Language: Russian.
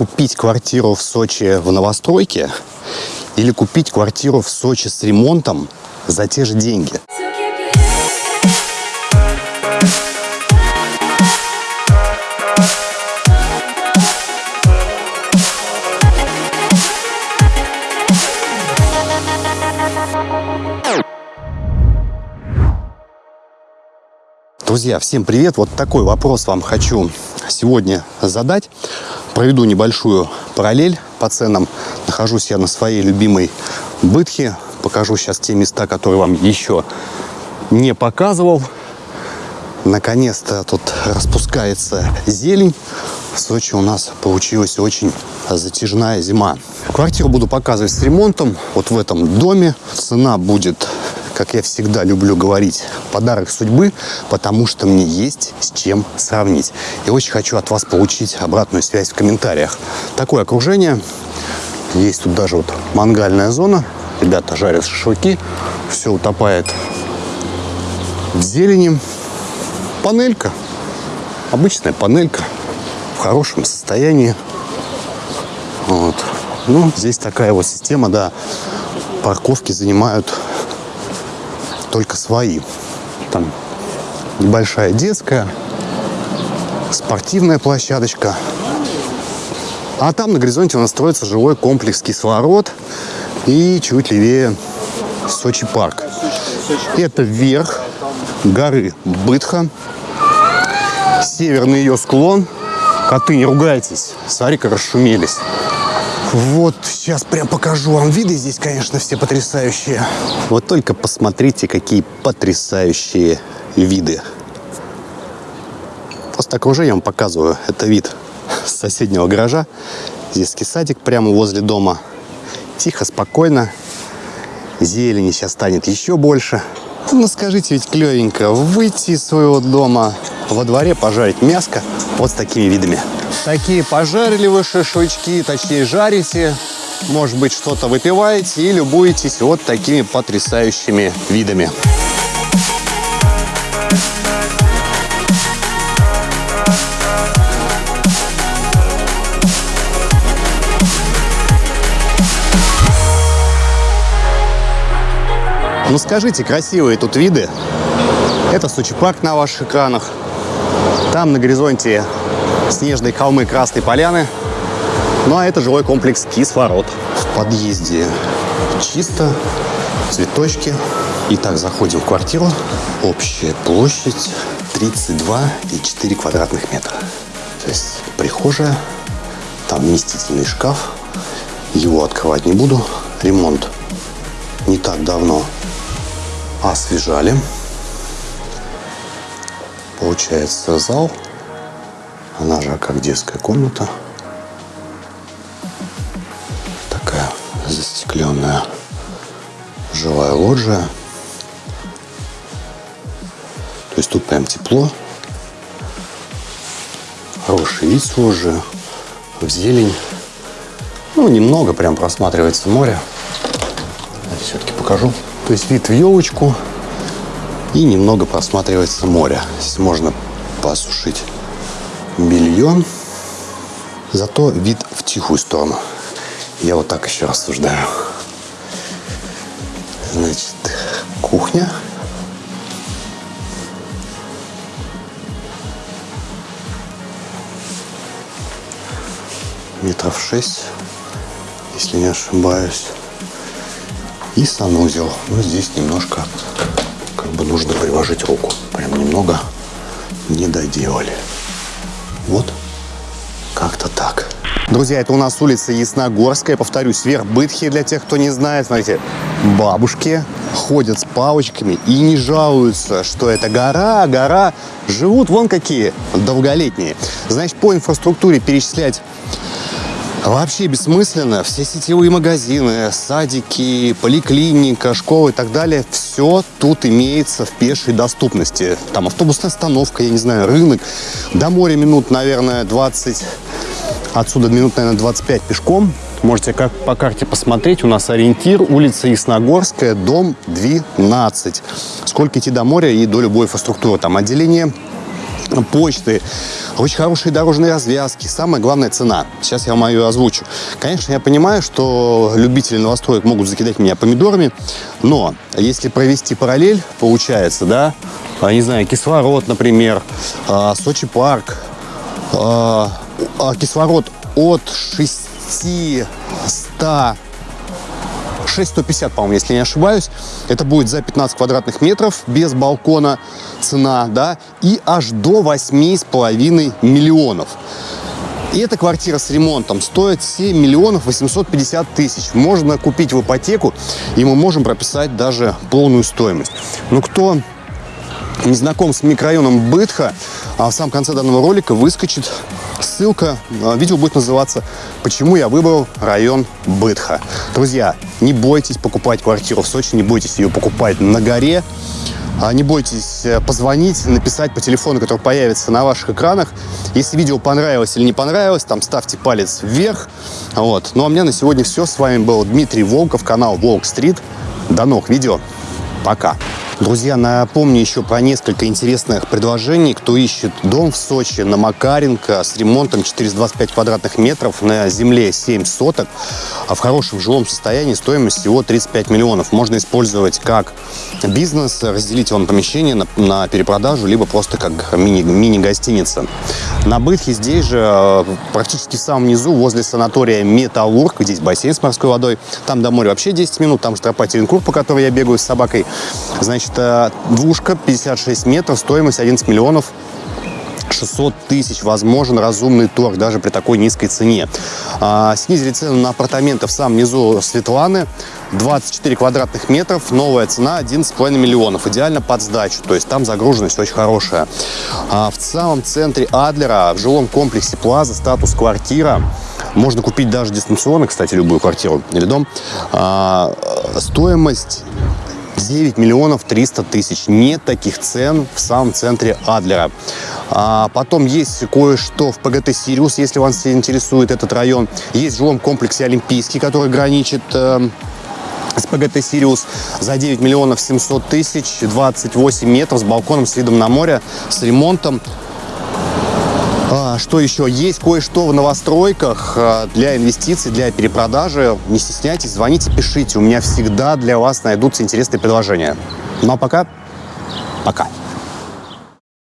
купить квартиру в Сочи в новостройке или купить квартиру в Сочи с ремонтом за те же деньги. Друзья, всем привет! Вот такой вопрос вам хочу сегодня задать. Проведу небольшую параллель по ценам. Нахожусь я на своей любимой Бытхе. Покажу сейчас те места, которые вам еще не показывал. Наконец-то тут распускается зелень. В Сочи у нас получилась очень затяжная зима. Квартиру буду показывать с ремонтом. Вот в этом доме. Цена будет как я всегда люблю говорить, подарок судьбы, потому что мне есть с чем сравнить. И очень хочу от вас получить обратную связь в комментариях. Такое окружение. Есть тут даже вот мангальная зона. Ребята жарят шашлыки. Все утопает в зелени. Панелька. Обычная панелька. В хорошем состоянии. Вот. Ну, здесь такая вот система, да. Парковки занимают только свои. Там небольшая детская, спортивная площадочка. А там на горизонте у нас строится жилой комплекс «Кислород» и чуть левее Сочи парк. Это вверх горы Бытха, северный ее склон. Коты, не ругайтесь, смотри, как расшумелись. Вот, сейчас прям покажу вам виды. Здесь, конечно, все потрясающие. Вот только посмотрите, какие потрясающие виды. Просто окружение вам показываю. Это вид соседнего гаража. Здесь садик прямо возле дома. Тихо, спокойно. Зелени сейчас станет еще больше. Ну, скажите, ведь клевенько выйти из своего дома, во дворе пожарить мяско вот с такими видами. Такие пожарили вы шашлычки, точнее жарите, может быть что-то выпиваете и любуетесь вот такими потрясающими видами. Ну скажите, красивые тут виды. Это Сочи парк на ваших экранах. Там на горизонте снежные холмы Красной Поляны. Ну а это жилой комплекс Кислород. В подъезде чисто, цветочки. Итак, заходим в квартиру. Общая площадь 32,4 квадратных метра. То есть прихожая, там вместительный шкаф. Его открывать не буду. Ремонт не так давно освежали. Получается зал она же как детская комната. Такая застекленная жилая лоджия. То есть тут прям тепло. Хороший вид с лоджии. В зелень. Ну, немного прям просматривается море. Все-таки покажу. То есть вид в елочку. И немного просматривается море. Здесь можно посушить белье. Зато вид в тихую сторону. Я вот так еще рассуждаю. Значит, кухня. Метров шесть, если не ошибаюсь. И санузел. Ну, здесь немножко как бы нужно приложить руку. Прям немного не доделали. Вот как-то так. Друзья, это у нас улица Ясногорская. Повторюсь, вверх Бытхи, для тех, кто не знает. Смотрите, бабушки ходят с палочками и не жалуются, что это гора, гора. Живут вон какие долголетние. Значит, по инфраструктуре перечислять Вообще бессмысленно. Все сетевые магазины, садики, поликлиника, школы и так далее, все тут имеется в пешей доступности. Там автобусная остановка, я не знаю, рынок. До моря минут, наверное, 20. Отсюда минут, наверное, 25 пешком. Можете как по карте посмотреть. У нас ориентир улица Ясногорская, дом 12. Сколько идти до моря и до любой инфраструктуры. Там отделение почты, очень хорошие дорожные развязки. Самое главное – цена. Сейчас я вам ее озвучу. Конечно, я понимаю, что любители новостроек могут закидать меня помидорами, но если провести параллель, получается, да, а, не знаю, кислород, например, а, Сочи парк, а, кислород от 600 6150, по-моему, если не ошибаюсь. Это будет за 15 квадратных метров без балкона цена, да, и аж до 8,5 миллионов. И эта квартира с ремонтом стоит 7 миллионов 850 тысяч. Можно купить в ипотеку, и мы можем прописать даже полную стоимость. Ну, кто не знаком с микрорайоном Бытха, а в самом конце данного ролика выскочит ссылка. А, видео будет называться «Почему я выбрал район Бытха». Друзья, не бойтесь покупать квартиру в Сочи, не бойтесь ее покупать на горе. А, не бойтесь э, позвонить, написать по телефону, который появится на ваших экранах. Если видео понравилось или не понравилось, там ставьте палец вверх. Вот. Ну а у меня на сегодня все. С вами был Дмитрий Волков, канал Волк Стрит. До новых видео. Пока. Друзья, напомню еще про несколько интересных предложений. Кто ищет дом в Сочи на Макаренко с ремонтом 425 квадратных метров на земле 7 соток, а в хорошем жилом состоянии стоимость всего 35 миллионов. Можно использовать как бизнес, разделить вам помещение на, на перепродажу, либо просто как мини-гостиница. Мини на Бытхе здесь же, э, практически в самом низу, возле санатория Металлург, здесь бассейн с морской водой, там до моря вообще 10 минут, там же тропа Теренкур, по которой я бегаю с собакой. Значит, Значит, двушка, 56 метров, стоимость 11 миллионов 600 тысяч возможен разумный торг даже при такой низкой цене. А, снизили цену на апартаменты в самом низу Светланы. 24 квадратных метров, новая цена 11,5 миллионов. Идеально под сдачу, то есть там загруженность очень хорошая. А, в самом центре Адлера, в жилом комплексе Плаза, статус квартира. Можно купить даже дистанционно, кстати, любую квартиру или дом. А, стоимость 9 миллионов 300 тысяч. Нет таких цен в самом центре Адлера. А потом есть кое-что в ПГТ «Сириус», если вас интересует этот район. Есть в жилом комплексе «Олимпийский», который граничит э, с ПГТ «Сириус» за 9 миллионов 700 тысяч, 28 метров с балконом с видом на море, с ремонтом. А, что еще? Есть кое-что в новостройках а, для инвестиций, для перепродажи. Не стесняйтесь, звоните, пишите. У меня всегда для вас найдутся интересные предложения. Ну а пока, пока.